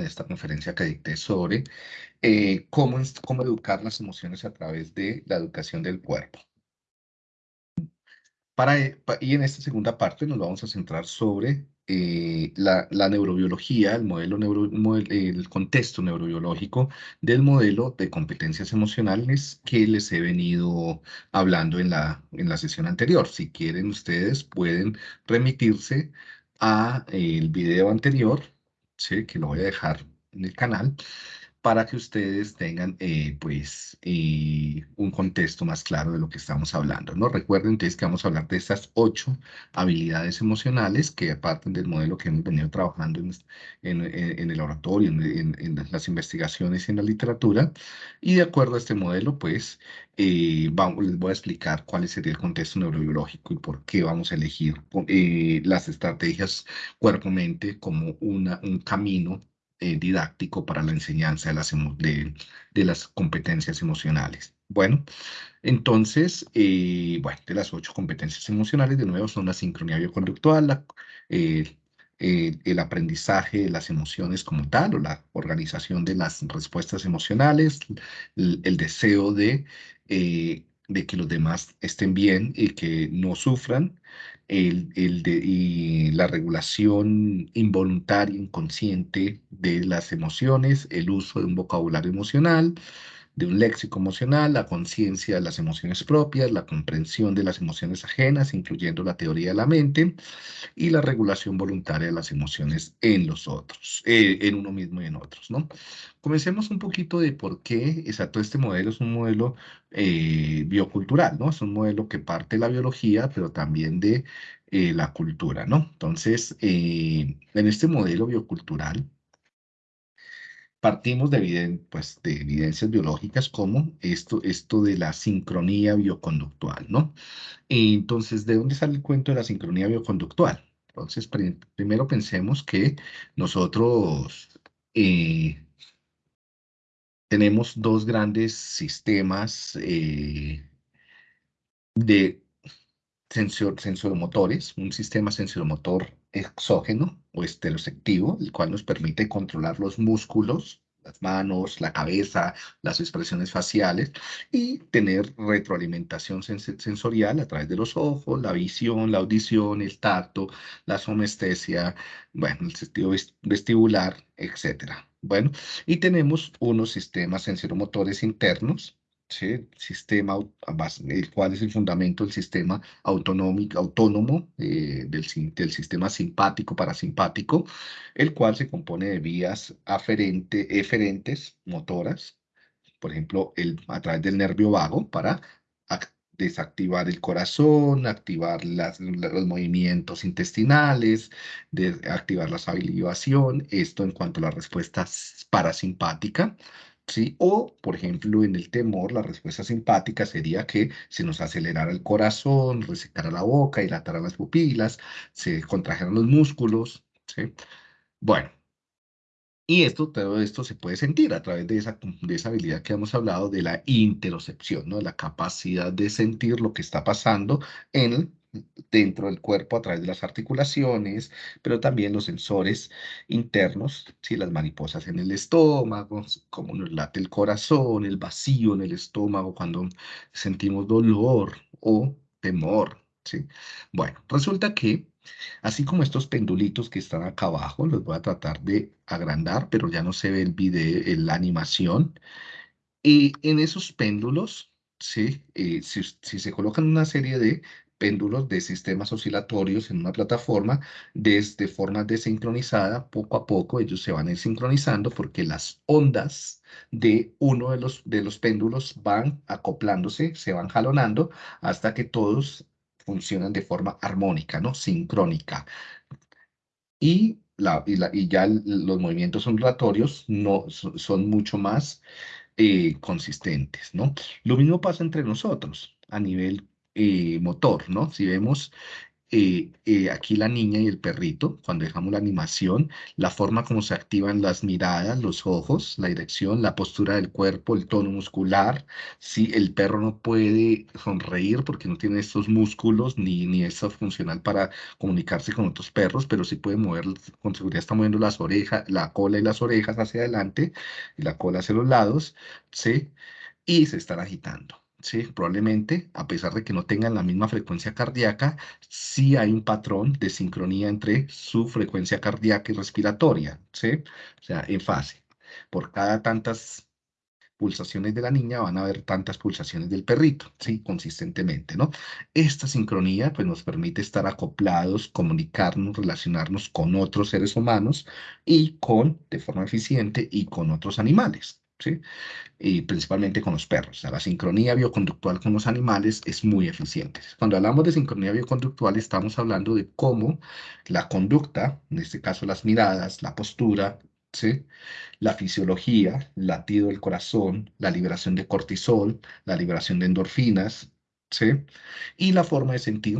de esta conferencia que dicté sobre eh, cómo, cómo educar las emociones a través de la educación del cuerpo. Para, eh, y en esta segunda parte nos vamos a centrar sobre eh, la, neurobiología, el, modelo el contexto neurobiológico del modelo de competencias emocionales que les he venido hablando en la, en la sesión anterior. Si quieren, ustedes pueden remitirse a el video anterior, ¿sí? que lo voy a dejar en el canal, para que ustedes tengan eh, pues eh, un contexto más claro de lo que estamos hablando. ¿no? Recuerden entonces que vamos a hablar de estas ocho habilidades emocionales que parten del modelo que hemos venido trabajando en, en, el oratorio, en, las investigaciones y en la literatura. Y de acuerdo a este modelo, pues eh, vamos, les voy a explicar cuál sería el contexto neurobiológico y por qué vamos a elegir las estrategias cuerpo-mente como una, un camino eh, didáctico para la enseñanza de las, de, las competencias emocionales. Bueno, entonces, eh, bueno, de las ocho competencias emocionales, de nuevo, son la sincronía bioconductual, eh, el aprendizaje de las emociones como tal, o la organización de las respuestas emocionales, el, deseo de, de que los demás estén bien y que no sufran, el, el de, y la regulación involuntaria, inconsciente de las emociones, el uso de un vocabulario emocional, de un léxico emocional, la conciencia de las emociones propias, la comprensión de las emociones ajenas, incluyendo la teoría de la mente, y la regulación voluntaria de las emociones en los otros, eh, en uno mismo y en otros, ¿no? Comencemos un poquito de por qué, exacto, este modelo es un modelo eh, biocultural, ¿no? Es un modelo que parte de la biología, pero también de eh, la cultura, ¿no? Entonces, en este modelo biocultural, Partimos de, pues, de evidencias biológicas como esto, esto de la sincronía bioconductual, ¿no? Entonces, ¿de dónde sale el cuento de la sincronía bioconductual? Entonces, primero pensemos que nosotros eh, tenemos dos grandes sistemas eh, de sensor, sensoromotores, un sistema sensoromotor exógeno o estereoceptivo, el cual nos permite controlar los músculos, las manos, la cabeza, las expresiones faciales y tener retroalimentación sensorial a través de los ojos, la visión, la audición, el tacto, la somestesia, bueno, el sentido vestibular, etc. Bueno, y tenemos unos sistemas sensoromotores internos ¿sí? sistema, el cual es el fundamento del sistema autonómico, autónomo eh, del, del, sistema simpático parasimpático, el cual se compone de vías aferente, eferentes motoras, por ejemplo, el, a través del nervio vago para desactivar el corazón, activar las, los movimientos intestinales, de, activar la salivación, esto en cuanto a la respuesta parasimpática, ¿sí? O, por ejemplo, en el temor, la respuesta simpática sería que se nos acelerara el corazón, resecara la boca, dilatara las pupilas, se contrajeran los músculos, ¿sí? Bueno, y esto, todo esto se puede sentir a través de esa, de esa habilidad que hemos hablado de la interocepción, ¿no? La capacidad de sentir lo que está pasando en dentro del cuerpo a través de las articulaciones, pero también los sensores internos, ¿sí? las mariposas en el estómago, cómo nos late el corazón, el vacío en el estómago cuando sentimos dolor o temor. ¿sí? Bueno, resulta que así como estos pendulitos que están acá abajo, los voy a tratar de agrandar, pero ya no se ve el video, la animación. Y en esos péndulos, ¿sí? Eh, si se colocan una serie de péndulos de sistemas oscilatorios en una plataforma desde forma desincronizada, poco a poco ellos se van sincronizando porque las ondas de uno de los, de los péndulos van acoplándose, se van jalonando hasta que todos funcionan de forma armónica, ¿no? Sincrónica. Y, la, y, ya los movimientos ondulatorios no, son, mucho más eh, consistentes, ¿no? Lo mismo pasa entre nosotros a nivel eh, motor, ¿no? Si vemos eh, eh, aquí la niña y el perrito, cuando dejamos la animación, la forma como se activan las miradas, los ojos, la dirección, la postura del cuerpo, el tono muscular. Si el perro no puede sonreír porque no tiene estos músculos ni, ni eso funcional para comunicarse con otros perros, pero sí puede mover, con seguridad está moviendo las orejas, la cola y las orejas hacia adelante y la cola hacia los lados, ¿sí? Y se están agitando. ¿Sí? Probablemente, a pesar de que no tengan la misma frecuencia cardíaca, sí hay un patrón de sincronía entre su frecuencia cardíaca y respiratoria, ¿sí? O sea, en fase. Por cada tantas pulsaciones de la niña van a haber tantas pulsaciones del perrito, ¿sí? Consistentemente, ¿no? Esta sincronía, pues, nos permite estar acoplados, comunicarnos, relacionarnos con otros seres humanos y con, de forma eficiente, y con otros animales, ¿sí? y principalmente con los perros. la sincronía bioconductual con los animales es muy eficiente. Cuando hablamos de sincronía bioconductual, estamos hablando de cómo la conducta, en este caso las miradas, la postura, la fisiología, latido del corazón, la liberación de cortisol, la liberación de endorfinas, y la forma de sentir,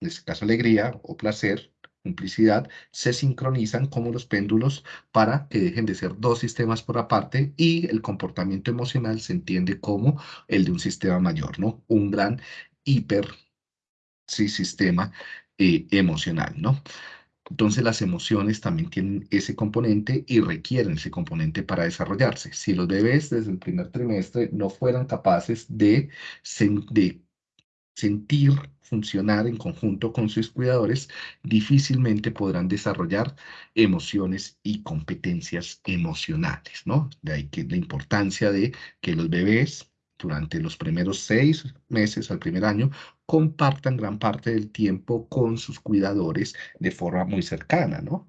en este caso alegría o placer, complicidad, se sincronizan como los péndulos para que dejen de ser dos sistemas por aparte y el comportamiento emocional se entiende como el de un sistema mayor, ¿no? Un gran hiper sí, sistema eh, emocional, ¿no? Entonces las emociones también tienen ese componente y requieren ese componente para desarrollarse. Si los bebés desde el primer trimestre no fueran capaces de, de sentir, funcionar en conjunto con sus cuidadores, difícilmente podrán desarrollar emociones y competencias emocionales, ¿no? De ahí que la importancia de que los bebés durante los primeros seis meses al primer año compartan gran parte del tiempo con sus cuidadores de forma muy cercana, ¿no?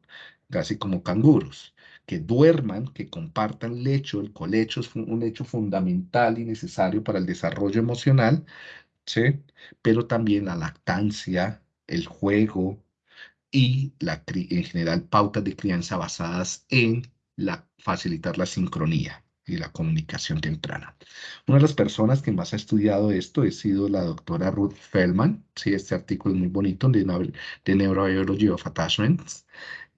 Casi como canguros que duerman, que compartan lecho, el colecho es un hecho fundamental y necesario para el desarrollo emocional, ¿sí? Pero también la lactancia, el juego y la, en general pautas de crianza basadas en la, facilitar la sincronía y la comunicación temprana. Una de las personas que más ha estudiado esto ha sido la doctora Ruth Feldman. Sí, este artículo es muy bonito de, de Neurobiology of Attachments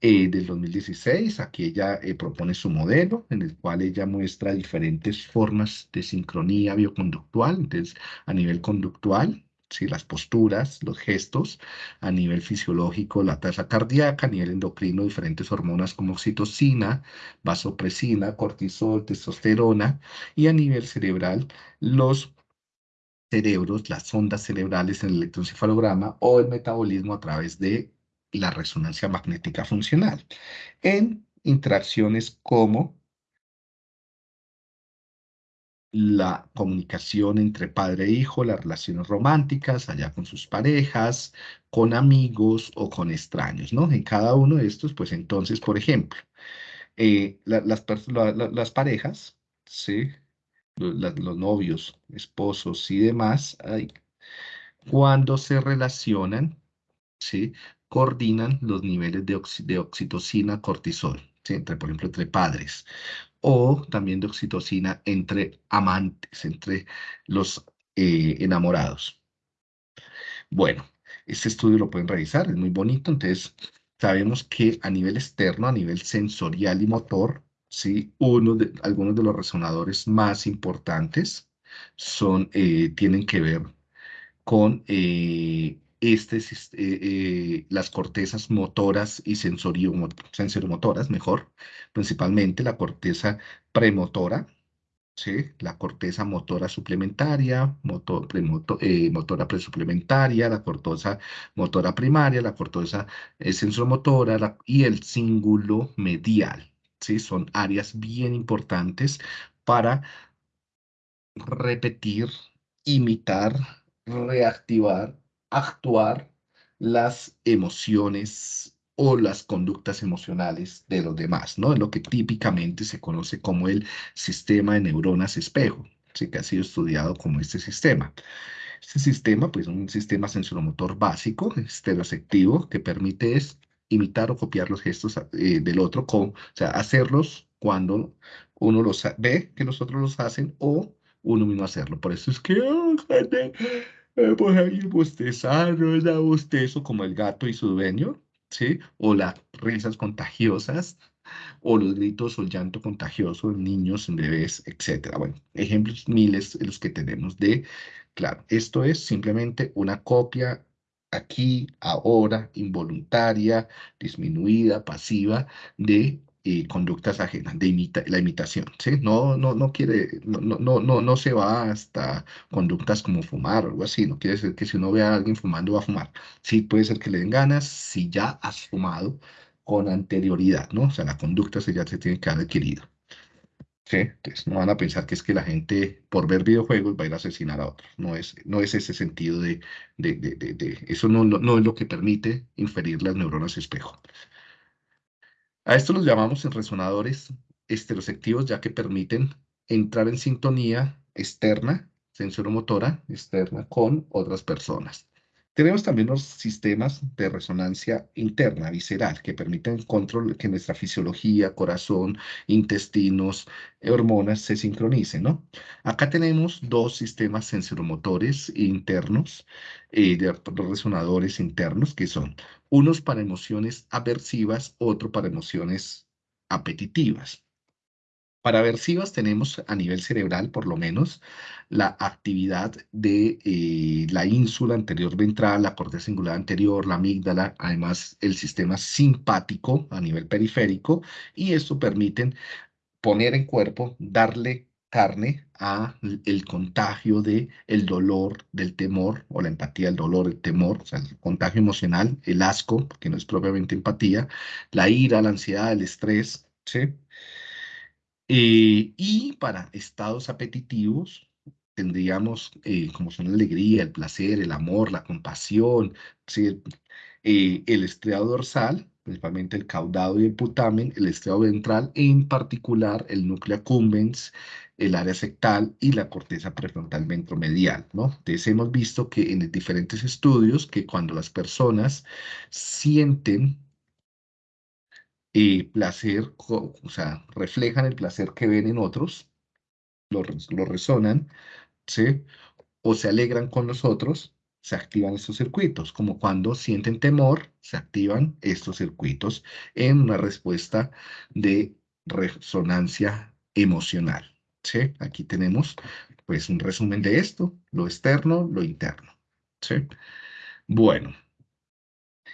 eh, del 2016. Aquí ella eh, propone su modelo en el cual ella muestra diferentes formas de sincronía bioconductual, entonces a nivel conductual, ¿sí? las posturas, los gestos, a nivel fisiológico, la tasa cardíaca, a nivel endocrino, diferentes hormonas como oxitocina, vasopresina, cortisol, testosterona, y a nivel cerebral, los cerebros, las ondas cerebrales en el electroencefalograma o el metabolismo a través de la resonancia magnética funcional en interacciones como la comunicación entre padre e hijo, las relaciones románticas, allá con sus parejas, con amigos o con extraños, ¿no? En cada uno de estos, pues entonces, por ejemplo, eh, las, parejas, ¿sí? Los, novios, esposos y demás, cuando se relacionan, ¿sí? Coordinan los niveles de, oxitocina, cortisol, entre, por ejemplo, entre padres, o también de oxitocina entre amantes, entre los eh, enamorados. Bueno, este estudio lo pueden revisar, es muy bonito, entonces sabemos que a nivel externo, a nivel sensorial y motor, ¿sí? Uno de, algunos de los resonadores más importantes son, eh, tienen que ver con eh, este, eh, eh, las cortezas motoras y sensoriomotoras, mejor, principalmente la corteza premotora, ¿sí? la corteza motora suplementaria, motor, eh, motora presuplementaria, la corteza motora primaria, la corteza sensoromotora y el cíngulo medial. ¿sí? Son áreas bien importantes para repetir, imitar, reactivar actuar las emociones o las conductas emocionales de los demás, ¿no? Es lo que típicamente se conoce como el sistema de neuronas espejo, ¿sí? que ha sido estudiado como este sistema. Este sistema, pues, es un sistema sensoromotor básico, estereoceptivo, que permite imitar o copiar los gestos eh, del otro, o sea, hacerlos cuando uno los ve que los otros los hacen o uno mismo hacerlo. Por eso es que, eh, pues ahí bostezar, no da bostezo como el gato y su dueño, ¿sí? O las risas contagiosas, o los gritos o el llanto contagioso en niños, en bebés, etcétera. Bueno, ejemplos miles los que tenemos de, claro, esto es simplemente una copia aquí, ahora, involuntaria, disminuida, pasiva de eh, conductas ajenas, de imita la imitación, ¿sí? No, no, no quiere, no, no, no, no se va hasta conductas como fumar o algo así, no quiere decir que si uno ve a alguien fumando va a fumar. Sí, puede ser que le den ganas si ya has fumado con anterioridad, ¿no? O sea, la conducta se ya se tiene que haber adquirido. ¿Sí? Entonces, no van a pensar que es que la gente, por ver videojuegos, va a ir a asesinar a otros. No es, no es ese sentido de, de, de, de, eso no, no, es lo que permite inferir las neuronas espejo. A esto los llamamos resonadores estereoceptivos, ya que permiten entrar en sintonía externa, sensoromotora externa, con otras personas. Tenemos también los sistemas de resonancia interna, visceral, que permiten control, que nuestra fisiología, corazón, intestinos, hormonas se sincronicen, ¿no? Acá tenemos dos sistemas sensoromotores internos, eh, de resonadores internos, que son unos para emociones aversivas, otro para emociones apetitivas. Para aversivas tenemos a nivel cerebral, por lo menos, la actividad de eh, la ínsula anterior ventral, la corteza singular anterior, la amígdala, además el sistema simpático a nivel periférico, y esto permiten poner en cuerpo, darle carne a el contagio de el dolor, del temor, o la empatía, el dolor, el temor, o sea, el contagio emocional, el asco, que no es propiamente empatía, la ira, la ansiedad, el estrés, ¿sí? Eh, y para estados apetitivos tendríamos eh, como son la alegría, el placer, el amor, la compasión, eh, el estriado dorsal, principalmente el caudado y el putamen, el estriado ventral, en particular el núcleo accumbens, el área sectal y la corteza prefrontal ventromedial, ¿no? Entonces hemos visto que en diferentes estudios que cuando las personas sienten eh, placer, o sea, reflejan el placer que ven en otros, lo, lo resonan, ¿sí? O se alegran con los otros, se activan estos circuitos, como cuando sienten temor, se activan estos circuitos en una respuesta de resonancia emocional, ¿sí? Aquí tenemos, pues, un resumen de esto, lo externo, lo interno, ¿sí? Bueno,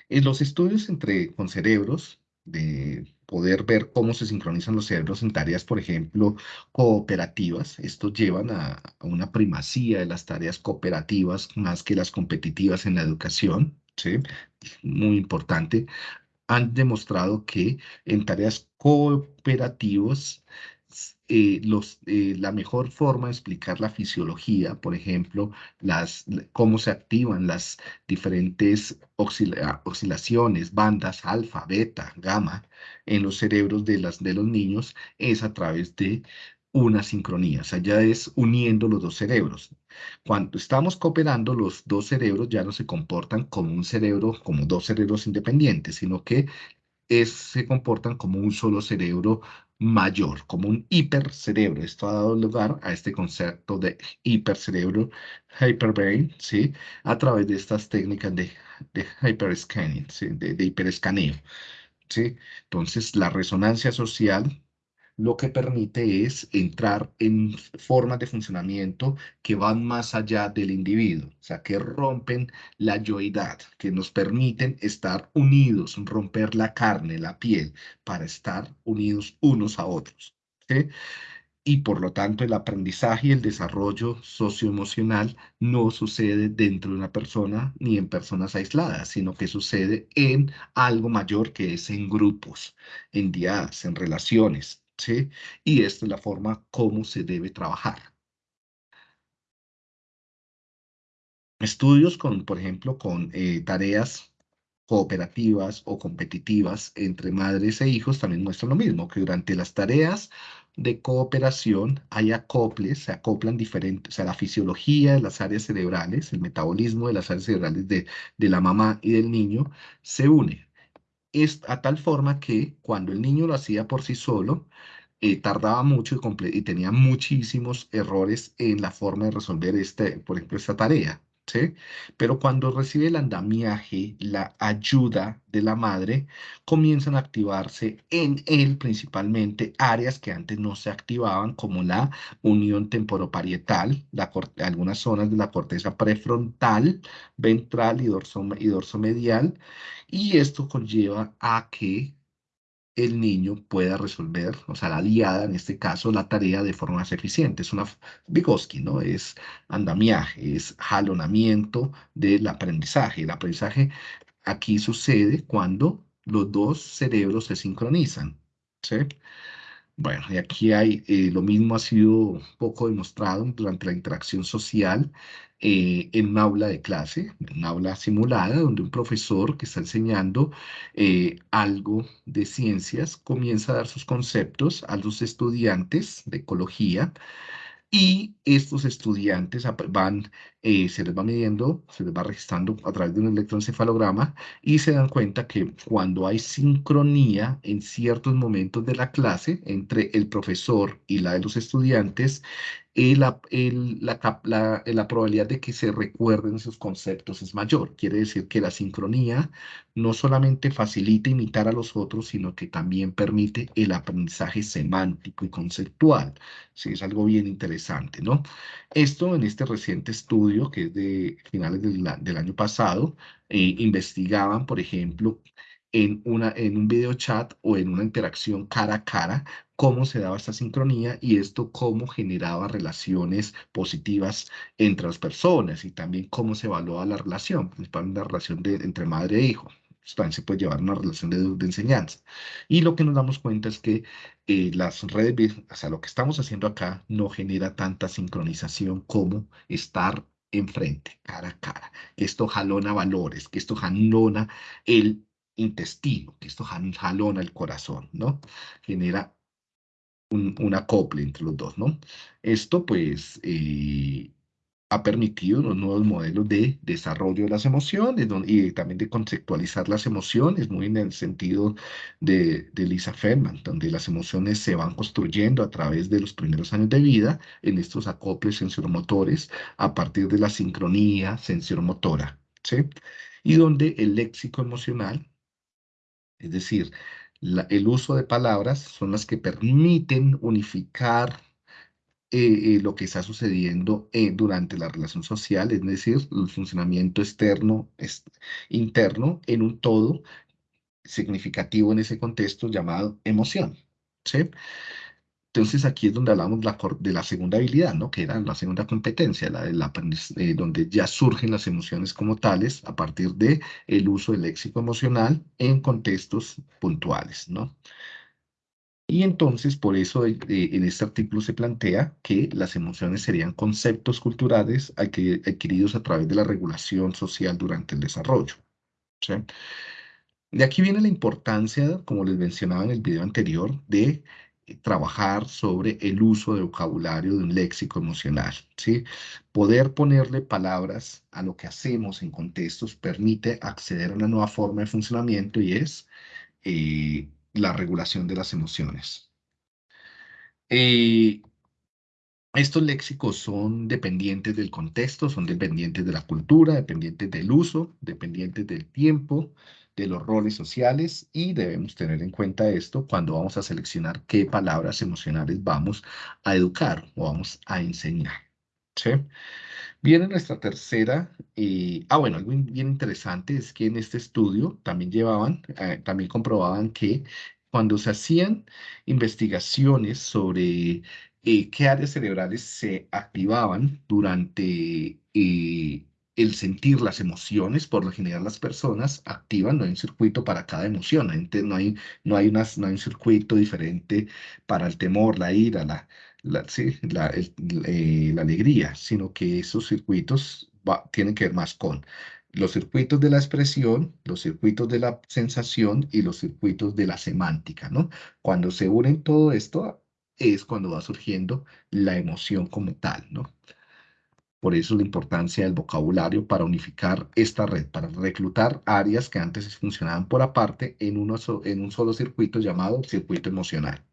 en los estudios entre, con cerebros, de poder ver cómo se sincronizan los cerebros en tareas, por ejemplo, cooperativas. Esto llevan a, una primacía de las tareas cooperativas más que las competitivas en la educación. ¿sí? Muy importante. Han demostrado que en tareas cooperativas eh, eh, la mejor forma de explicar la fisiología, por ejemplo, las, cómo se activan las diferentes oscilaciones, bandas alfa, beta, gamma, en los cerebros de, las, de los niños, es a través de una sincronía, o sea, ya es uniendo los dos cerebros. Cuando estamos cooperando, los dos cerebros ya no se comportan como un cerebro, como dos cerebros independientes, sino que se comportan como un solo cerebro mayor, como un hipercerebro. Esto ha dado lugar a este concepto de hipercerebro, hyperbrain, ¿sí? A través de estas técnicas de, de hyperscanning, ¿sí? de, de hiperescaneo, ¿sí? Entonces, la resonancia social lo que permite es entrar en formas de funcionamiento que van más allá del individuo, o sea, que rompen la yoidad, que nos permiten estar unidos, romper la carne, la piel, para estar unidos unos a otros. Y por lo tanto, el aprendizaje y el desarrollo socioemocional no sucede dentro de una persona ni en personas aisladas, sino que sucede en algo mayor que es en grupos, en diadas, en relaciones. Y esta es la forma como se debe trabajar. Estudios con, por ejemplo, con eh, tareas cooperativas o competitivas entre madres e hijos también muestran lo mismo, que durante las tareas de cooperación hay acoples, se acoplan diferentes, o sea, la fisiología de las áreas cerebrales, el metabolismo de las áreas cerebrales de, de la mamá y del niño se une es a tal forma que cuando el niño lo hacía por sí solo, eh, tardaba mucho y, y, tenía muchísimos errores en la forma de resolver este, por ejemplo, esta tarea. Pero cuando recibe el andamiaje, la ayuda de la madre, comienzan a activarse en él principalmente áreas que antes no se activaban, como la unión temporoparietal, algunas zonas de la corteza prefrontal, ventral y, dorso, y y esto conlleva a que el niño pueda resolver, o sea, la diada, en este caso, la tarea de forma más eficiente. Es una Vygotsky, ¿no? Es andamiaje, es jalonamiento del aprendizaje. El aprendizaje aquí sucede cuando los dos cerebros se sincronizan, ¿sí? Bueno, y aquí hay, eh, lo mismo ha sido poco demostrado durante la interacción social eh, en un aula de clase, en un aula simulada, donde un profesor que está enseñando eh, algo de ciencias comienza a dar sus conceptos a los estudiantes de ecología y estos estudiantes van, eh, se les va midiendo, se les va registrando a través de un electroencefalograma y se dan cuenta que cuando hay sincronía en ciertos momentos de la clase entre el profesor y la de los estudiantes, la, la, la, probabilidad de que se recuerden esos conceptos es mayor. Quiere decir que la sincronía no solamente facilita imitar a los otros, sino que también permite el aprendizaje semántico y conceptual. Sí, es algo bien interesante, ¿no? Esto en este reciente estudio, que es de finales del, año pasado, eh, investigaban, por ejemplo, en, una, en un video chat o en una interacción cara a cara, cómo se daba esta sincronía y esto cómo generaba relaciones positivas entre las personas y también cómo se evaluaba la relación, principalmente la relación de, entre madre e hijo. También se puede llevar una relación de, de enseñanza. Y lo que nos damos cuenta es que eh, las redes, o sea, lo que estamos haciendo acá no genera tanta sincronización como estar enfrente, cara a cara. Esto jalona valores, que esto jalona el intestino, que esto jalona el corazón, ¿no? Genera un, acople entre los dos, ¿no? Esto, pues, eh, ha permitido unos nuevos modelos de desarrollo de las emociones y también de conceptualizar las emociones, muy en el sentido de, de Lisa Feldman, donde las emociones se van construyendo a través de los primeros años de vida en estos acoples sensormotores a partir de la sincronía sensormotora, ¿sí? Y donde el léxico emocional es decir, el uso de palabras son las que permiten unificar eh, eh, lo que está sucediendo eh, durante la relación social, es decir, el funcionamiento externo, interno, en un todo significativo en ese contexto llamado emoción. ¿sí? Entonces aquí es donde hablamos de la segunda habilidad, ¿no? Que era la segunda competencia, la la, eh, donde ya surgen las emociones como tales a partir de el uso del léxico emocional en contextos puntuales, ¿no? Y entonces, por eso eh, en este artículo se plantea que las emociones serían conceptos culturales adquiridos a través de la regulación social durante el desarrollo. ¿sí? De aquí viene la importancia, como les mencionaba en el video anterior, de trabajar sobre el uso de vocabulario de un léxico emocional, ¿sí? Poder ponerle palabras a lo que hacemos en contextos permite acceder a una nueva forma de funcionamiento y es eh, la regulación de las emociones. Eh, estos léxicos son dependientes del contexto, son dependientes de la cultura, dependientes del uso, dependientes del tiempo, de los roles sociales y debemos tener en cuenta esto cuando vamos a seleccionar qué palabras emocionales vamos a educar o vamos a enseñar. ¿sí? Viene nuestra tercera, eh, ah bueno, algo bien interesante es que en este estudio también llevaban, eh, también comprobaban que cuando se hacían investigaciones sobre eh, qué áreas cerebrales se activaban durante el sentir las emociones, por lo general las personas activan, no hay un circuito para cada emoción, no hay, no hay, no hay un circuito diferente para el temor, la ira, la, la, eh, la, alegría, sino que esos circuitos tienen que ver más con los circuitos de la expresión, los circuitos de la sensación y los circuitos de la semántica, ¿no? Cuando se unen todo esto es cuando va surgiendo la emoción como tal, ¿no? Por eso la importancia del vocabulario para unificar esta red, para reclutar áreas que antes funcionaban por aparte en, en un solo circuito llamado circuito emocional.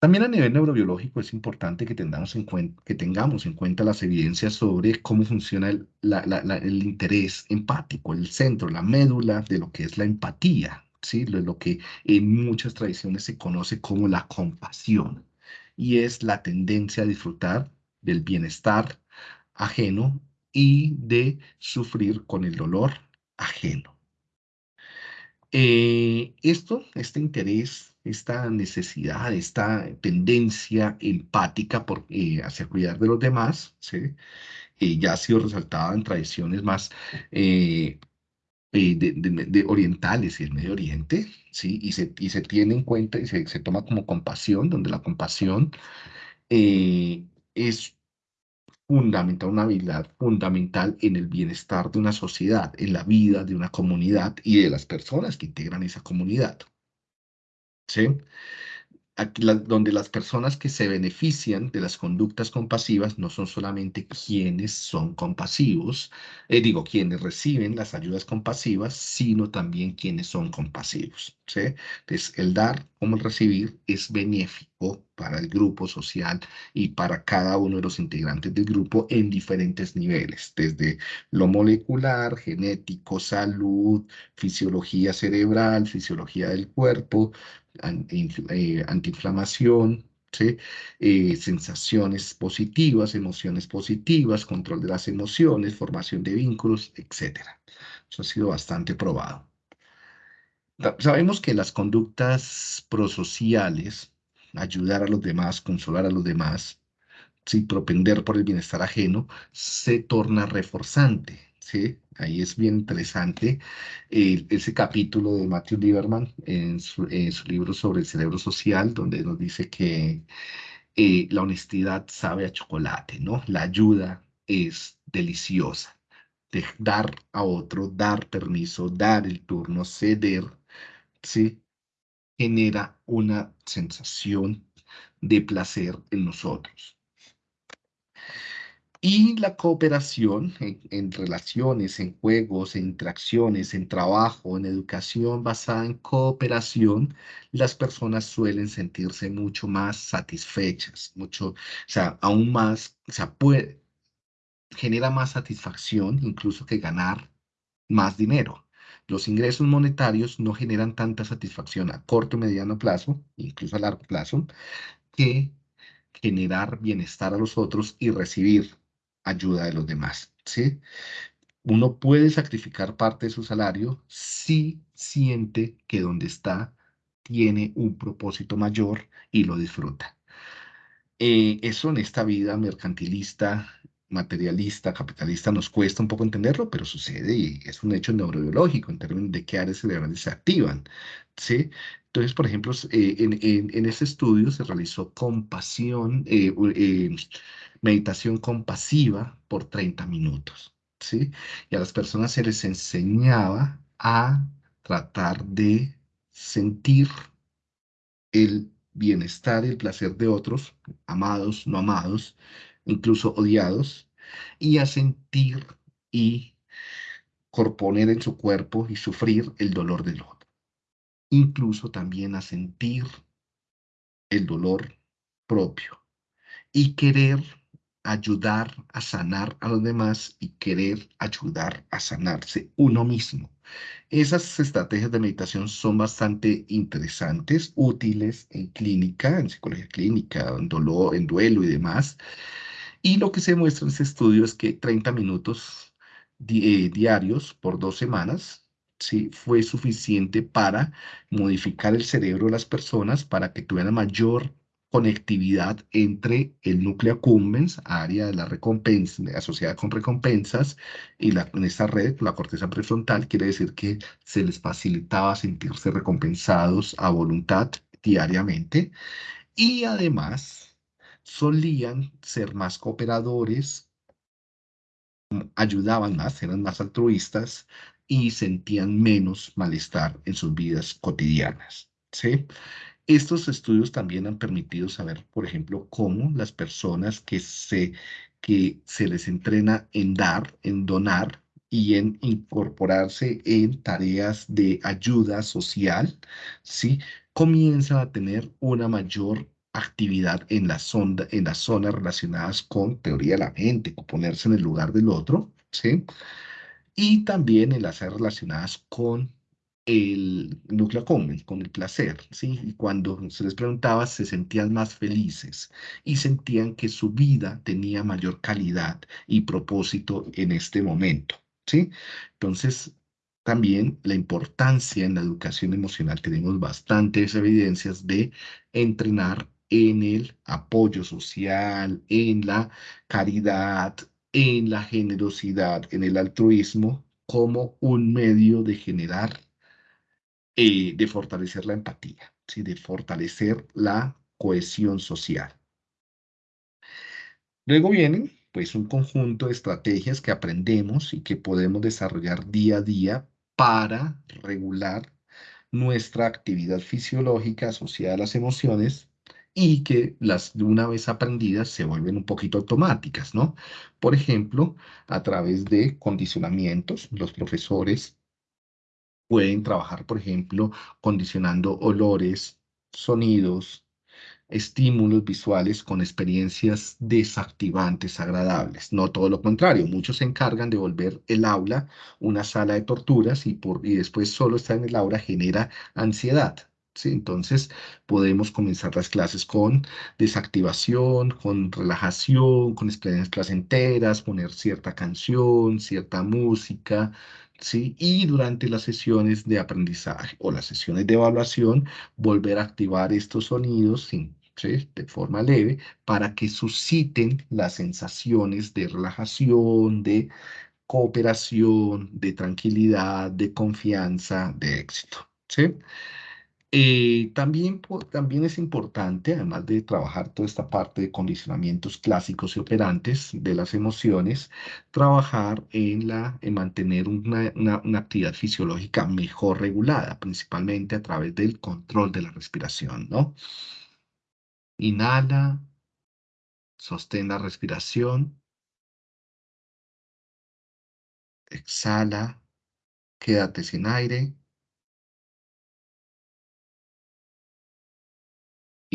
También a nivel neurobiológico es importante que tengamos en cuenta, que tengamos en cuenta las evidencias sobre cómo funciona el, el interés empático, el centro, la médula de lo que es la empatía, ¿sí? lo, lo que en muchas tradiciones se conoce como la compasión, y es la tendencia a disfrutar del bienestar ajeno y de sufrir con el dolor ajeno. Eh, esto, este interés, esta necesidad, esta tendencia empática por, eh, hacia cuidar de los demás. Eh, ya ha sido resaltada en tradiciones más de, orientales y el Medio Oriente, ¿sí? Y se, y se tiene en cuenta y se, se toma como compasión, donde la compasión es fundamental, una habilidad fundamental en el bienestar de una sociedad, en la vida de una comunidad y de las personas que integran esa comunidad. ¿Sí? Donde las personas que se benefician de las conductas compasivas no son solamente quienes son compasivos, eh, digo, quienes reciben las ayudas compasivas, sino también quienes son compasivos. Entonces, el dar como el recibir es benéfico para el grupo social y para cada uno de los integrantes del grupo en diferentes niveles, desde lo molecular, genético, salud, fisiología cerebral, fisiología del cuerpo, eh, antiinflamación, eh, sensaciones positivas, emociones positivas, control de las emociones, formación de vínculos, etc. Eso ha sido bastante probado. Sabemos que las conductas prosociales, ayudar a los demás, consolar a los demás, ¿sí? propender por el bienestar ajeno, se torna reforzante. ¿Sí? Ahí es bien interesante ese capítulo de Matthew Lieberman en su, libro sobre el cerebro social, donde nos dice que eh, la honestidad sabe a chocolate, ¿no? La ayuda es deliciosa. De dar a otro, dar permiso, dar el turno, ceder, ¿sí? Genera una sensación de placer en nosotros. Y la cooperación en, relaciones, en juegos, en interacciones, en trabajo, en educación basada en cooperación, las personas suelen sentirse mucho más satisfechas, mucho, o sea, aún más, o sea, puede, genera más satisfacción incluso que ganar más dinero. Los ingresos monetarios no generan tanta satisfacción a corto mediano plazo, incluso a largo plazo, que generar bienestar a los otros y recibir ayuda de los demás, ¿sí? Uno puede sacrificar parte de su salario si siente que donde está tiene un propósito mayor y lo disfruta. Eh, eso en esta vida mercantilista, materialista, capitalista, nos cuesta un poco entenderlo, pero sucede y es un hecho neurobiológico en términos de qué áreas cerebrales se activan. ¿sí? Entonces, por ejemplo, eh, en, en, en, ese estudio se realizó compasión, eh, meditación compasiva por 30 minutos, ¿sí? Y a las personas se les enseñaba a tratar de sentir el bienestar y el placer de otros, amados, no amados, incluso odiados, y a sentir y corponer en su cuerpo y sufrir el dolor del otro. Incluso también a sentir el dolor propio y querer ayudar a sanar a los demás y querer ayudar a sanarse uno mismo. Esas estrategias de meditación son bastante interesantes, útiles en clínica, en psicología clínica, en, dolor, en duelo y demás. Y lo que se muestra en este estudio es que 30 minutos eh, diarios por dos semanas ¿sí? fue suficiente para modificar el cerebro de las personas para que tuvieran mayor conectividad entre el núcleo accumbens, área de la recompensa, asociada con recompensas, y en esta red, la corteza prefrontal, quiere decir que se les facilitaba sentirse recompensados a voluntad diariamente, y además solían ser más cooperadores, ayudaban más, eran más altruistas y sentían menos malestar en sus vidas cotidianas. ¿sí? Estos estudios también han permitido saber, por ejemplo, cómo las personas que se, que se les entrena en dar, en donar y en incorporarse en tareas de ayuda social, ¿sí? comienzan a tener una mayor actividad en, la sonda, en las zonas relacionadas con teoría de la mente, con ponerse en el lugar del otro, ¿sí? Y también en las relacionadas con el núcleo común, con el placer, ¿sí? Y cuando se les preguntaba, se sentían más felices y sentían que su vida tenía mayor calidad y propósito en este momento, ¿sí? Entonces, también la importancia en la educación emocional, tenemos bastantes evidencias de entrenar en el apoyo social, en la caridad, en la generosidad, en el altruismo, como un medio de generar, eh, de fortalecer la empatía, ¿sí? de fortalecer la cohesión social. Luego vienen, pues, un conjunto de estrategias que aprendemos y que podemos desarrollar día a día para regular nuestra actividad fisiológica asociada a las emociones y que las de una vez aprendidas se vuelven un poquito automáticas, ¿no? Por ejemplo, a través de condicionamientos, los profesores pueden trabajar, por ejemplo, condicionando olores, sonidos, estímulos visuales con experiencias desactivantes agradables. No todo lo contrario, muchos se encargan de volver el aula una sala de torturas y, por, y después solo estar en el aula genera ansiedad. ¿Sí? Entonces podemos comenzar las clases con desactivación, con relajación, con experiencias placenteras, poner cierta canción, cierta música, ¿sí? Y durante las sesiones de aprendizaje o las sesiones de evaluación, volver a activar estos sonidos sin de forma leve, para que susciten las sensaciones de relajación, de cooperación, de tranquilidad, de confianza, de éxito. ¿sí? Eh, también, también es importante, además de trabajar toda esta parte de condicionamientos clásicos y operantes de las emociones, trabajar en, la, en mantener una, una actividad fisiológica mejor regulada, principalmente a través del control de la respiración, ¿no? Inhala, sostén la respiración, exhala, quédate sin aire,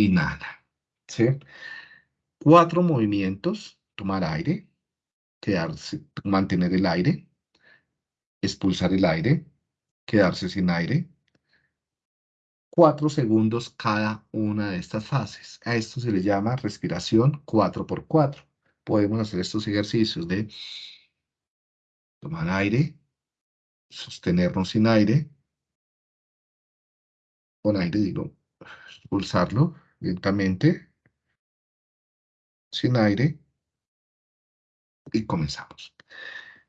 inhala. ¿sí? Cuatro movimientos, tomar aire, quedarse, mantener el aire, expulsar el aire, quedarse sin aire, cuatro segundos cada una de estas fases. A esto se le llama respiración 4x4. Podemos hacer estos ejercicios de tomar aire, sostenernos sin aire, con aire digo, expulsarlo lentamente, sin aire, y comenzamos.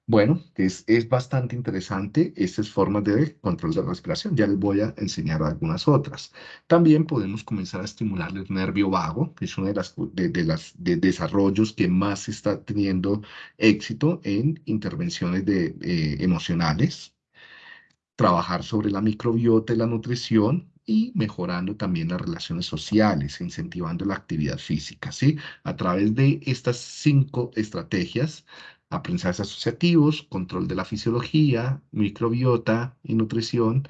Bueno, es, es bastante interesante estas formas de control de respiración. Ya les voy a enseñar algunas otras. También podemos comenzar a estimular el nervio vago, que es uno de los de, las, de desarrollos que más está teniendo éxito en intervenciones de, eh, emocionales. Trabajar sobre la microbiota y la nutrición y mejorando también las relaciones sociales, incentivando la actividad física, ¿sí? A través de estas cinco estrategias aprendizajes asociativos, control de la fisiología, microbiota y nutrición,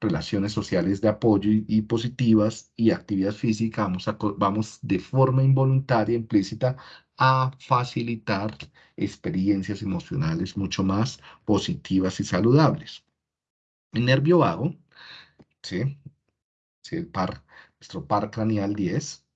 relaciones sociales de apoyo y, positivas y actividad física, vamos, vamos de forma involuntaria, implícita, a facilitar experiencias emocionales mucho más positivas y saludables. El nervio vago, ¿sí? El par, nuestro par craneal 10,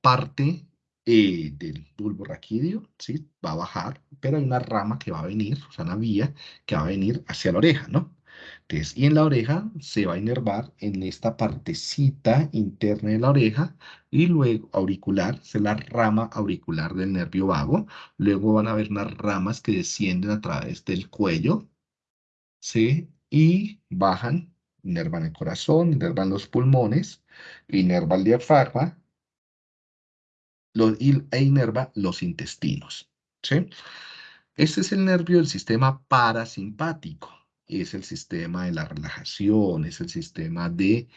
parte eh, del bulbo raquídeo, ¿sí? Va a bajar, pero hay una rama que va a venir, o sea, una vía que va a venir hacia la oreja, ¿no? Entonces, y en la oreja se va a inervar en esta partecita interna de la oreja y luego auricular, es la rama auricular del nervio vago. Luego van a haber unas ramas que descienden a través del cuello, ¿sí? Y bajan, inervan el corazón, inervan los pulmones, inerva el diafragma e inerva los intestinos. ¿sí? Este es el nervio del sistema parasimpático. Es el sistema de la relajación, es el sistema de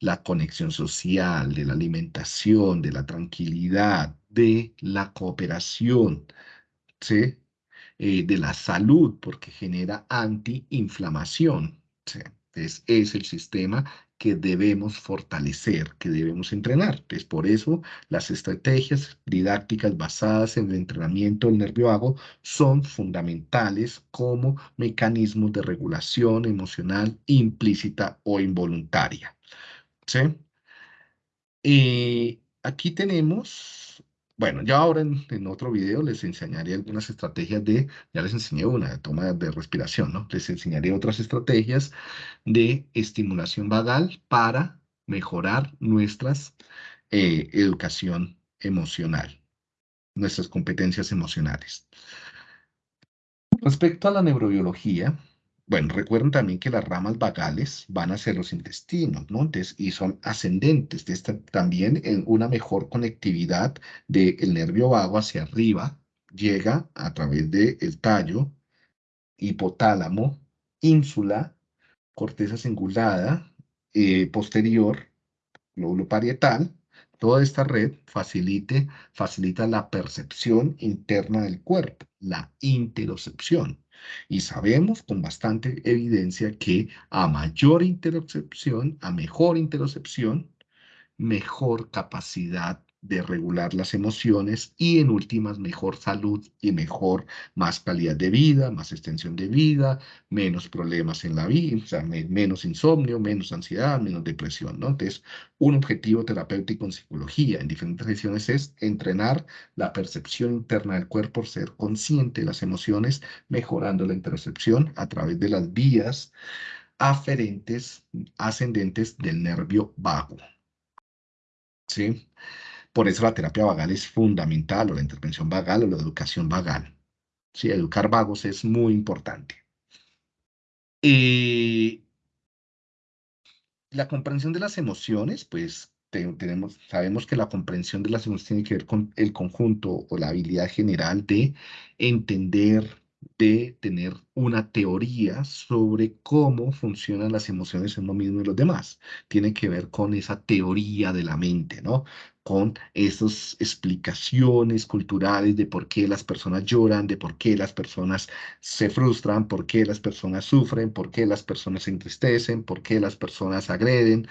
la conexión social, de la alimentación, de la tranquilidad, de la cooperación, ¿sí? Eh, de la salud, porque genera antiinflamación. ¿sí? Es el sistema que debemos fortalecer, que debemos entrenar. Entonces, por eso las estrategias didácticas basadas en el entrenamiento del nervio vago son fundamentales como mecanismos de regulación emocional implícita o involuntaria. ¿Sí? Y aquí tenemos, bueno, ya ahora en, otro video les enseñaré algunas estrategias de, ya les enseñé una, de toma de respiración, ¿no? Les enseñaré otras estrategias de estimulación vagal para mejorar nuestras eh, educación emocional, nuestras competencias emocionales. Respecto a la neurobiología, bueno, recuerden también que las ramas vagales van hacia los intestinos, ¿no? y son ascendentes. También en una mejor conectividad del nervio vago hacia arriba llega a través del tallo, hipotálamo, ínsula, corteza cingulada, eh, posterior, lóbulo parietal, Toda esta red facilita la percepción interna del cuerpo, la interocepción. Y sabemos con bastante evidencia que a mayor interocepción, a mejor interocepción, mejor capacidad de regular las emociones y en últimas mejor salud y mejor, más calidad de vida, más extensión de vida, menos problemas en la vida, menos insomnio, menos ansiedad, menos depresión, ¿no? Entonces, un objetivo terapéutico en psicología en diferentes sesiones es entrenar la percepción interna del cuerpo, ser consciente de las emociones, mejorando la intercepción a través de las vías aferentes, ascendentes del nervio vago. ¿Sí? Por eso la terapia vagal es fundamental, o la intervención vagal, o la educación vagal. Sí, educar vagos es muy importante. La comprensión de las emociones, pues tenemos, sabemos que la comprensión de las emociones tiene que ver con el conjunto o la habilidad general de entender, de tener una teoría sobre cómo funcionan las emociones en uno mismo y los demás. Tiene que ver con esa teoría de la mente, ¿no? Con esas explicaciones culturales de por qué las personas lloran, de por qué las personas se frustran, por qué las personas sufren, por qué las personas se entristecen, por qué las personas agreden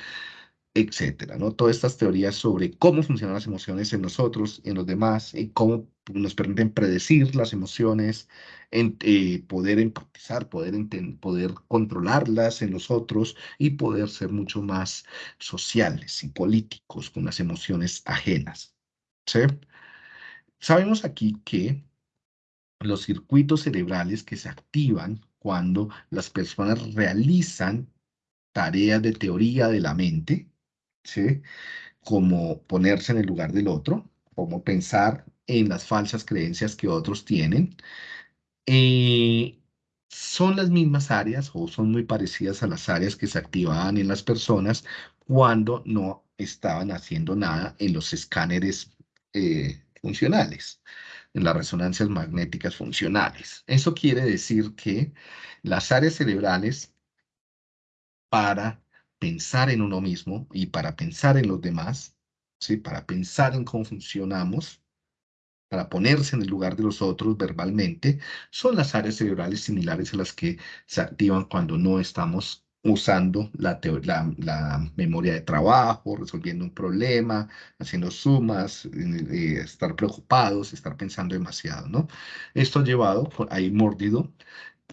etcétera, ¿no? Todas estas teorías sobre cómo funcionan las emociones en nosotros en los demás y cómo nos permiten predecir las emociones, eh, poder empatizar, poder, poder controlarlas en nosotros y poder ser mucho más sociales y políticos con las emociones ajenas, ¿sí? Sabemos aquí que los circuitos cerebrales que se activan cuando las personas realizan tareas de teoría de la mente, ¿sí? Como ponerse en el lugar del otro, como pensar en las falsas creencias que otros tienen. Eh, son las mismas áreas o son muy parecidas a las áreas que se activaban en las personas cuando no estaban haciendo nada en los escáneres eh, funcionales, en las resonancias magnéticas funcionales. Eso quiere decir que las áreas cerebrales para pensar en uno mismo y para pensar en los demás, ¿sí? para pensar en cómo funcionamos, para ponerse en el lugar de los otros verbalmente, son las áreas cerebrales similares a las que se activan cuando no estamos usando la, memoria de trabajo, resolviendo un problema, haciendo sumas, eh, estar preocupados, estar pensando demasiado, ¿no? Esto ha llevado, ahí mordido,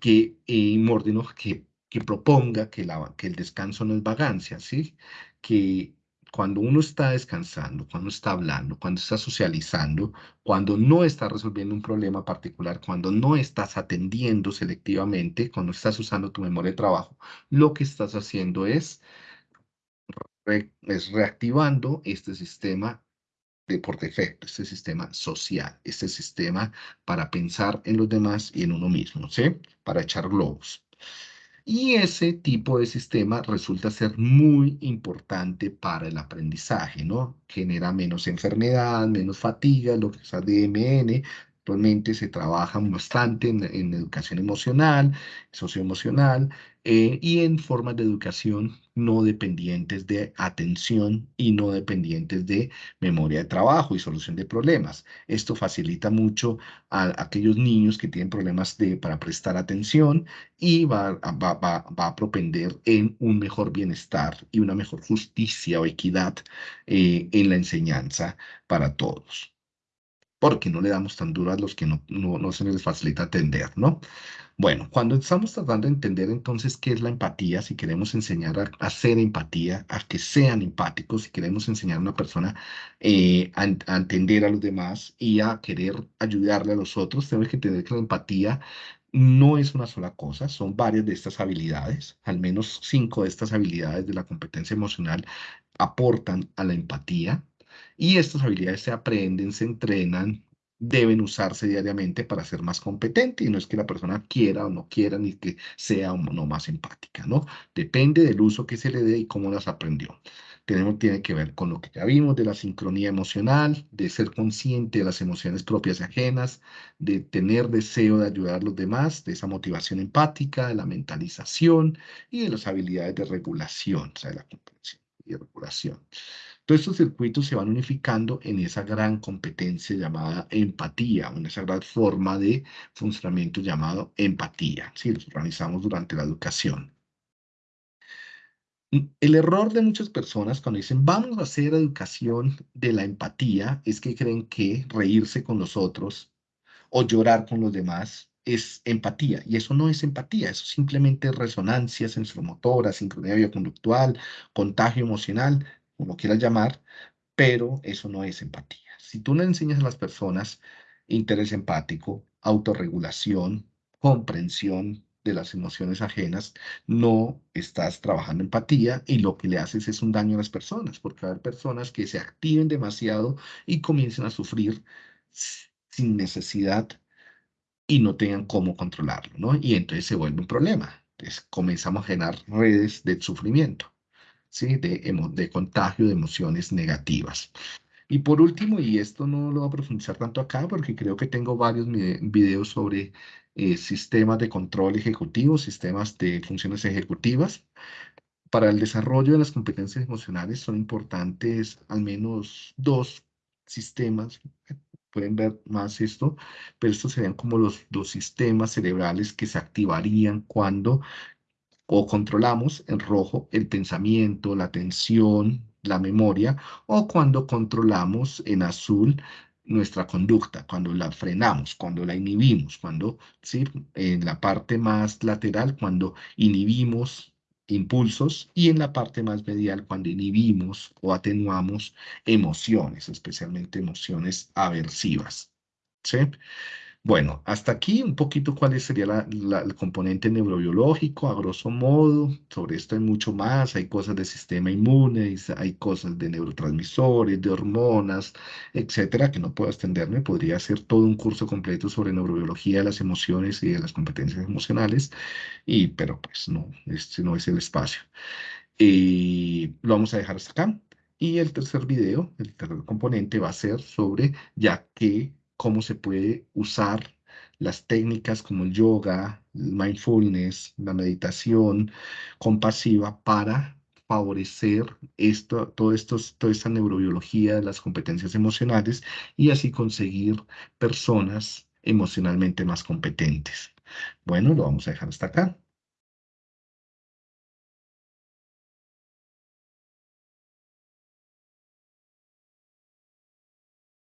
que, eh, mordido, que que proponga que, el descanso no es vagancia, ¿sí? Que cuando uno está descansando, cuando está hablando, cuando está socializando, cuando no está resolviendo un problema particular, cuando no estás atendiendo selectivamente, cuando estás usando tu memoria de trabajo, lo que estás haciendo es, es reactivando este sistema de por defecto, este sistema social, este sistema para pensar en los demás y en uno mismo, ¿sí? Para echar globos. Y ese tipo de sistema resulta ser muy importante para el aprendizaje, ¿no? Genera menos enfermedad, menos fatiga, lo que es ADMN. Actualmente se trabaja bastante en, educación emocional, socioemocional, eh, y en formas de educación no dependientes de atención y no dependientes de memoria de trabajo y solución de problemas. Esto facilita mucho a aquellos niños que tienen problemas de, para prestar atención y va, va, va, va a propender en un mejor bienestar y una mejor justicia o equidad eh, en la enseñanza para todos porque no le damos tan duro a los que no, no, se les facilita atender, ¿no? Bueno, cuando estamos tratando de entender entonces qué es la empatía, si queremos enseñar a, hacer empatía, a que sean empáticos, si queremos enseñar a una persona eh, a, entender a los demás y a querer ayudarle a los otros, tenemos que entender que la empatía no es una sola cosa, son varias de estas habilidades, al menos cinco de estas habilidades de la competencia emocional aportan a la empatía y estas habilidades se aprenden, se entrenan deben usarse diariamente para ser más competente y no es que la persona quiera o no quiera ni que sea o no más empática, ¿no? Depende del uso que se le dé y cómo las aprendió. Tenemos, tiene que ver con lo que ya vimos de la sincronía emocional, de ser consciente de las emociones propias y ajenas, de tener deseo de ayudar a los demás, de esa motivación empática, de la mentalización y de las habilidades de regulación, o sea, de la comprensión y regulación. Todos estos circuitos se van unificando en esa gran competencia llamada empatía, en esa gran forma de funcionamiento llamado empatía. Si los organizamos durante la educación. El error de muchas personas cuando dicen vamos a hacer educación de la empatía es que creen que reírse con los otros o llorar con los demás es empatía, y eso no es empatía, eso simplemente es resonancia sensoromotora, sincronía bioconductual, contagio emocional, como quieras llamar, pero eso no es empatía. Si tú le enseñas a las personas interés empático, autorregulación, comprensión de las emociones ajenas, no estás trabajando empatía y lo que le haces es un daño a las personas, porque hay personas que se activen demasiado y comiencen a sufrir sin necesidad y no tengan cómo controlarlo, ¿no? Y entonces se vuelve un problema. Entonces comenzamos a generar redes de sufrimiento. ¿Sí? de, de contagio de emociones negativas. Y por último, y esto no lo voy a profundizar tanto acá porque creo que tengo varios videos sobre eh, sistemas de control ejecutivo, sistemas de funciones ejecutivas. Para el desarrollo de las competencias emocionales son importantes al menos dos sistemas. Pueden ver más esto, pero estos serían como los dos sistemas cerebrales que se activarían cuando o controlamos en rojo el pensamiento, la atención, la memoria, o cuando controlamos en azul nuestra conducta, cuando la frenamos, cuando la inhibimos, cuando, ¿sí? En la parte más lateral, cuando inhibimos impulsos y en la parte más medial, cuando inhibimos o atenuamos emociones, especialmente emociones aversivas, ¿sí? Bueno, hasta aquí un poquito cuál sería el componente neurobiológico, a grosso modo. Sobre esto hay mucho más, hay cosas del sistema inmune, hay cosas de neurotransmisores, de hormonas, etcétera, que no puedo extenderme. Podría hacer todo un curso completo sobre neurobiología de las emociones y de las competencias emocionales, y, pero pues no, este no es el espacio. Y lo vamos a dejar hasta acá. Y el tercer video, el tercer componente va a ser sobre ya que cómo se puede usar las técnicas como el yoga, el mindfulness, la meditación compasiva para favorecer esto, todo estos, toda esta neurobiología las competencias emocionales y así conseguir personas emocionalmente más competentes. Bueno, lo vamos a dejar hasta acá.